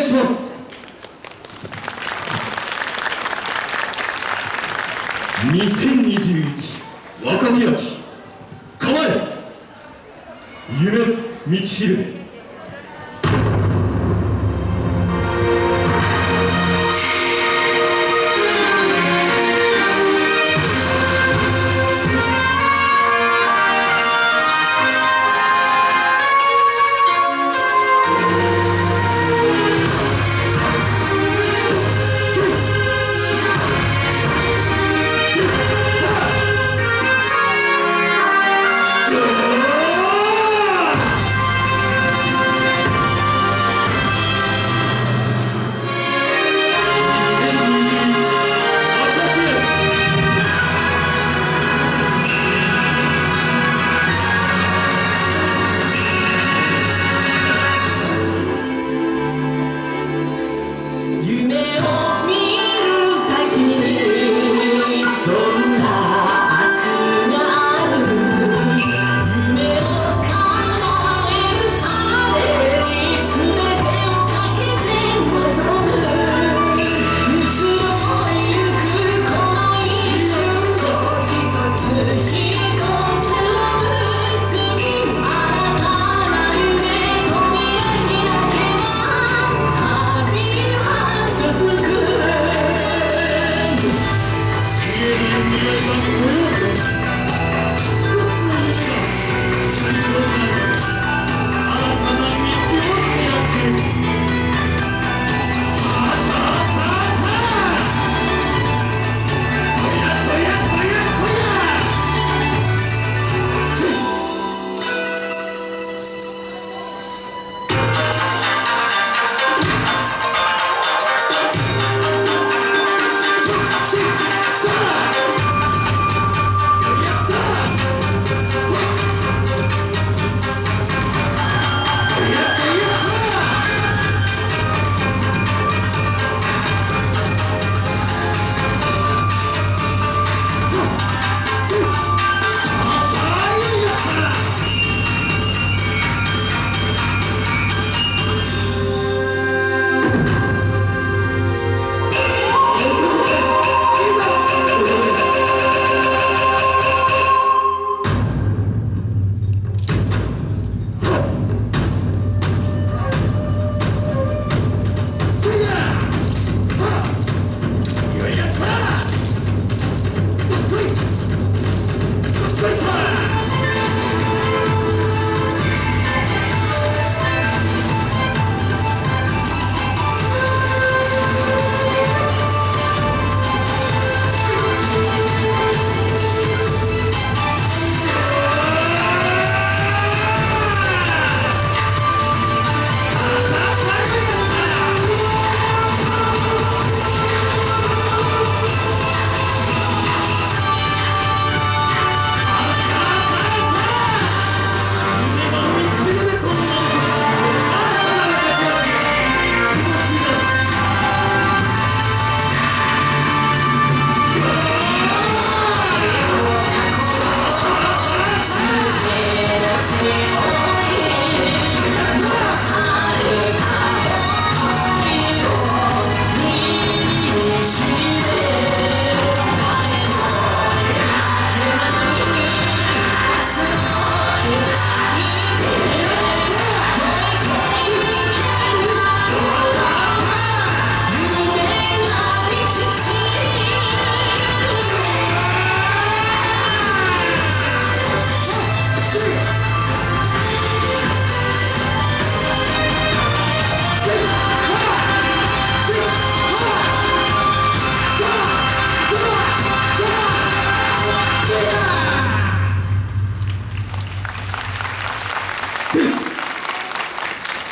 願いします。2021若き秋構え夢道しるべ。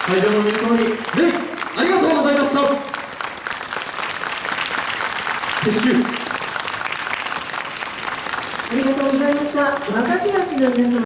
会場の皆様に礼ありがとうございました。撤収。ありがとうございました。若き秋の皆様。